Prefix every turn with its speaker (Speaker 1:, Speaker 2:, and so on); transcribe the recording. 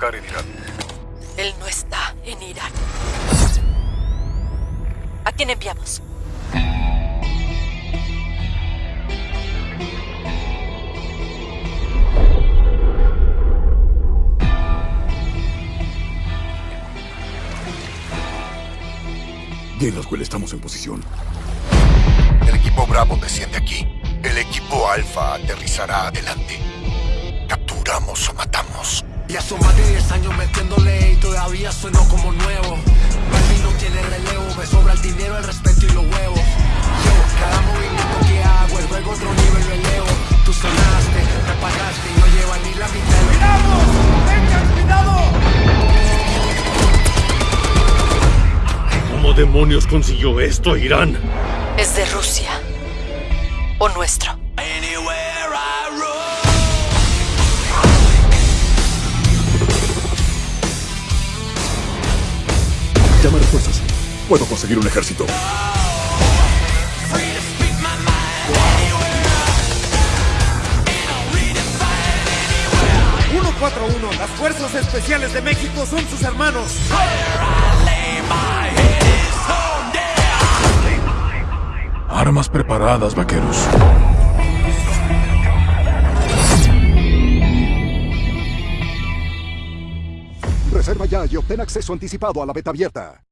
Speaker 1: estar en Irán.
Speaker 2: Él no está en Irán. ¿A quién enviamos?
Speaker 3: Bien, Laswell, estamos en posición.
Speaker 4: El equipo Bravo desciende aquí. El equipo Alfa aterrizará adelante. Capturamos o matamos.
Speaker 5: Ya son más de 10 años metiéndole y todavía sueno como nuevo. Baby no tiene relevo, me sobra el dinero, el respeto y los huevos. Yo, cada movimiento que hago es luego otro nivel lo elevo. Tú sonaste, me pagaste y no lleva ni la mitad
Speaker 6: ¡Cuidado! ¡Vengan, cuidado!
Speaker 7: ¿Cómo demonios consiguió esto Irán?
Speaker 2: Es de Rusia. O nuestro.
Speaker 3: Llama a refuerzos. Puedo conseguir un ejército.
Speaker 6: ¡141! Las Fuerzas Especiales de México son sus hermanos.
Speaker 3: Armas preparadas, vaqueros. Reserva ya y obtén acceso anticipado a la beta abierta.